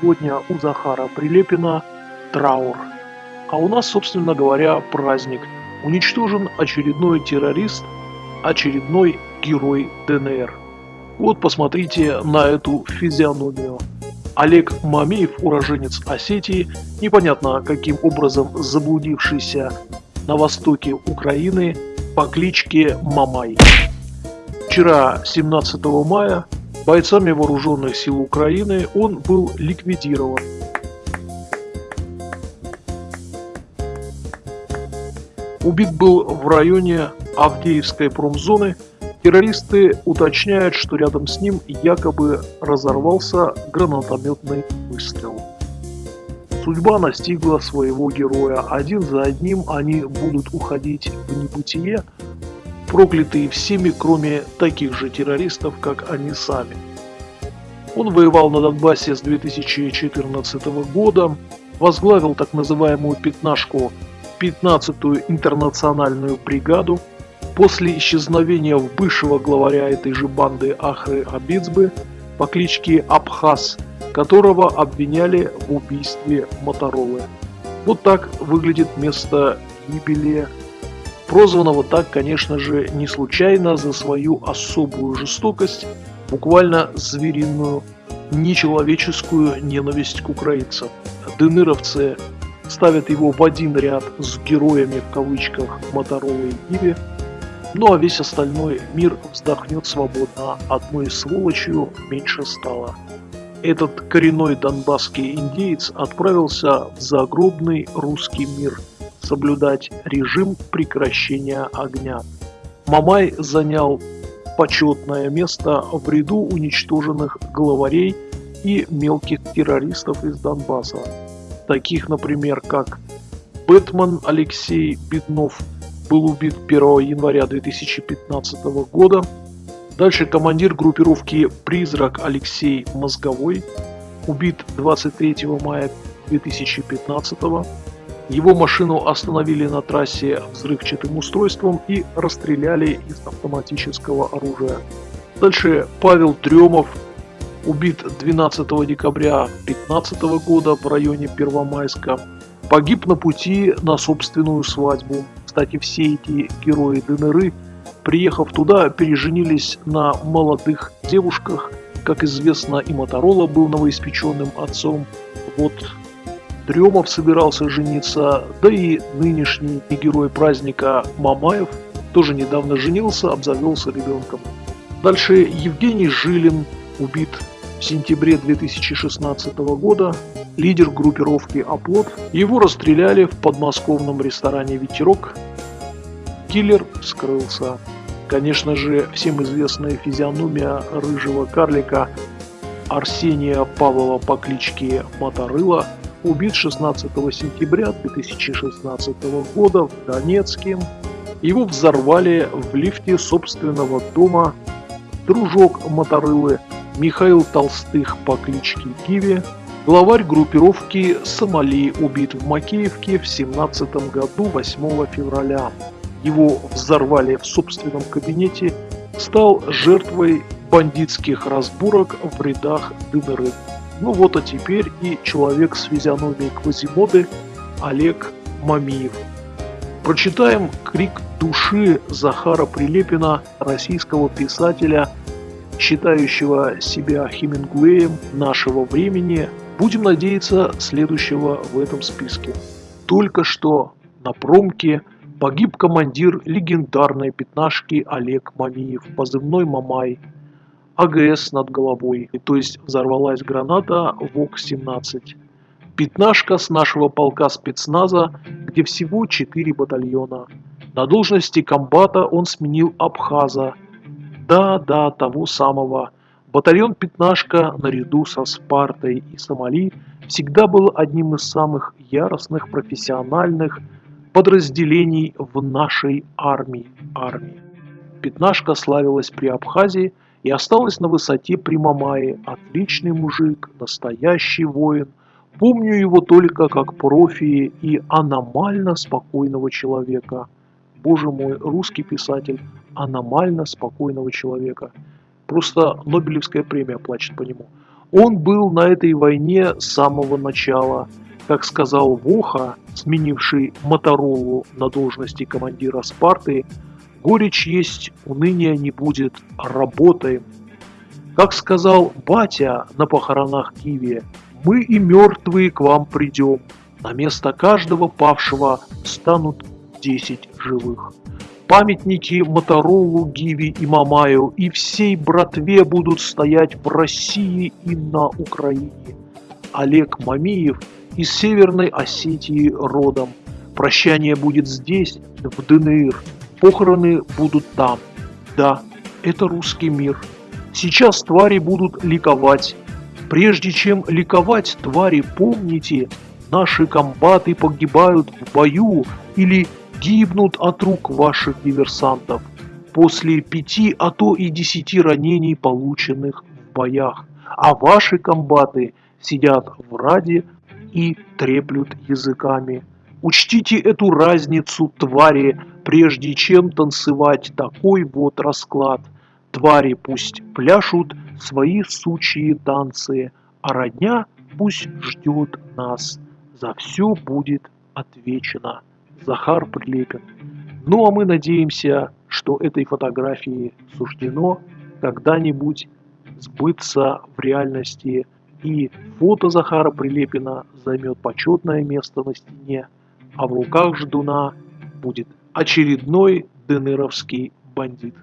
сегодня у Захара Прилепина траур. А у нас, собственно говоря, праздник. Уничтожен очередной террорист, очередной герой ДНР. Вот посмотрите на эту физиономию. Олег Мамеев, уроженец Осетии, непонятно каким образом заблудившийся на востоке Украины по кличке Мамай. Вчера, 17 мая, бойцами вооруженных сил Украины он был ликвидирован. Убит был в районе Авдеевской промзоны. Террористы уточняют, что рядом с ним якобы разорвался гранатометный выстрел. Судьба настигла своего героя. Один за одним они будут уходить в небытие, проклятые всеми, кроме таких же террористов, как они сами. Он воевал на Донбассе с 2014 года, возглавил так называемую «пятнашку» 15-ю интернациональную бригаду. После исчезновения бывшего главаря этой же банды Ахры Абицбы по кличке Абхаз, которого обвиняли в убийстве Моторолы. Вот так выглядит место гибели прозванного так, конечно же, не случайно за свою особую жестокость, буквально звериную, нечеловеческую ненависть к украинцам. Дынеровцы ставят его в один ряд с героями в кавычках Моторола и Гиви, ну а весь остальной мир вздохнет свободно, одной сволочью меньше стало. Этот коренной донбасский индеец отправился в загробный русский мир – соблюдать режим прекращения огня. Мамай занял почетное место в ряду уничтоженных главарей и мелких террористов из Донбасса, таких, например, как Бэтмен Алексей Беднов был убит 1 января 2015 года, дальше командир группировки «Призрак» Алексей Мозговой убит 23 мая 2015 года, его машину остановили на трассе взрывчатым устройством и расстреляли из автоматического оружия. Дальше Павел Дремов убит 12 декабря 2015 года в районе Первомайска. Погиб на пути на собственную свадьбу. Кстати, все эти герои ДНР, приехав туда, переженились на молодых девушках. Как известно, и Моторола был новоиспеченным отцом. Вот Дремов собирался жениться, да и нынешний герой праздника Мамаев тоже недавно женился, обзавелся ребенком. Дальше Евгений Жилин убит в сентябре 2016 года, лидер группировки «Оплот». Его расстреляли в подмосковном ресторане «Ветерок». Киллер скрылся. Конечно же, всем известная физиономия рыжего карлика Арсения Павлова по кличке Моторыла – убит 16 сентября 2016 года в Донецке. Его взорвали в лифте собственного дома дружок Моторылы Михаил Толстых по кличке Киви, главарь группировки «Сомали» убит в Макеевке в 17 году 8 февраля. Его взорвали в собственном кабинете, стал жертвой бандитских разборок в рядах ДНР. Ну вот а теперь и человек с физиономией Квазимоды Олег Мамиев. Прочитаем крик души Захара Прилепина, российского писателя, считающего себя Хемингуэем нашего времени. Будем надеяться, следующего в этом списке. Только что на промке погиб командир легендарной пятнашки Олег Мамиев, позывной Мамай, АГС над головой, то есть взорвалась граната ВОК-17. Пятнашка с нашего полка спецназа, где всего 4 батальона. На должности комбата он сменил Абхаза. Да-да, того самого. Батальон Пятнашка наряду со Спартой и Сомали всегда был одним из самых яростных профессиональных подразделений в нашей армии. армии. Пятнашка славилась при Абхазии – и осталась на высоте при Мамае. Отличный мужик, настоящий воин. Помню его только как профи и аномально спокойного человека. Боже мой, русский писатель аномально спокойного человека. Просто Нобелевская премия плачет по нему. Он был на этой войне с самого начала. Как сказал Воха, сменивший Моторолу на должности командира Спарты, горечь есть, уныния не будет, работаем. Как сказал батя на похоронах Киви, мы и мертвые к вам придем. На место каждого павшего станут 10 живых. Памятники Моторолу, Гиви и Мамаю и всей братве будут стоять в России и на Украине. Олег Мамиев из Северной Осетии родом. Прощание будет здесь, в ДНР. Похороны будут там. Да, это русский мир. Сейчас твари будут ликовать. Прежде чем ликовать, твари, помните, наши комбаты погибают в бою или гибнут от рук ваших диверсантов после пяти, а то и десяти ранений, полученных в боях. А ваши комбаты сидят в раде и треплют языками. Учтите эту разницу, твари, прежде чем танцевать такой вот расклад. Твари пусть пляшут свои сучьи танцы, а родня пусть ждет нас. За все будет отвечено. Захар Прилепин. Ну а мы надеемся, что этой фотографии суждено когда-нибудь сбыться в реальности и фото Захара Прилепина займет почетное место на стене, а в руках ждуна будет очередной денеровский бандит.